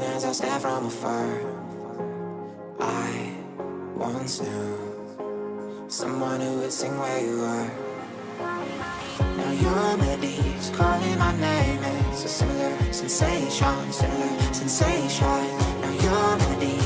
Singing as I stare from afar. I once knew Someone who would sing where you are. Now you're on your melody's calling my name It's a similar sensation Similar sensation. Now you're on your melody